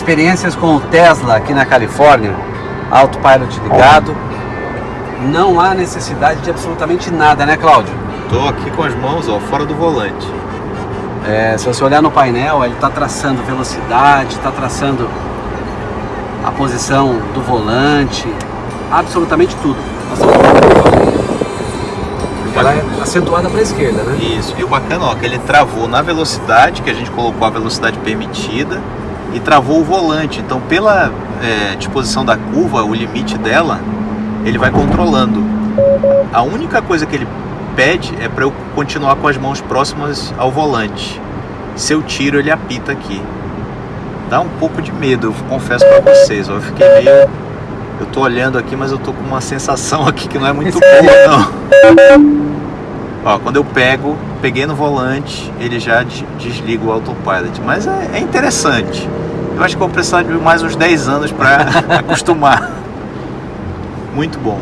experiências com o Tesla aqui na Califórnia, autopilot ligado. Não há necessidade de absolutamente nada, né, Cláudio? Tô aqui com as mãos, ó, fora do volante. É, se você olhar no painel, ele está traçando velocidade, está traçando a posição do volante, absolutamente tudo. Ela é acentuada para a esquerda, né? Isso. E o bacana, ó, que ele travou na velocidade, que a gente colocou a velocidade permitida, e travou o volante. Então, pela é, disposição da curva, o limite dela, ele vai controlando. A única coisa que ele pede é para eu continuar com as mãos próximas ao volante. Se eu tiro, ele apita aqui. Dá um pouco de medo, eu confesso para vocês. Eu fiquei meio... Eu tô olhando aqui, mas eu tô com uma sensação aqui que não é muito boa, não. Ó, quando eu pego, peguei no volante, ele já desliga o autopilot. Mas é, é interessante. Acho que vou precisar de mais uns 10 anos para acostumar. Muito bom.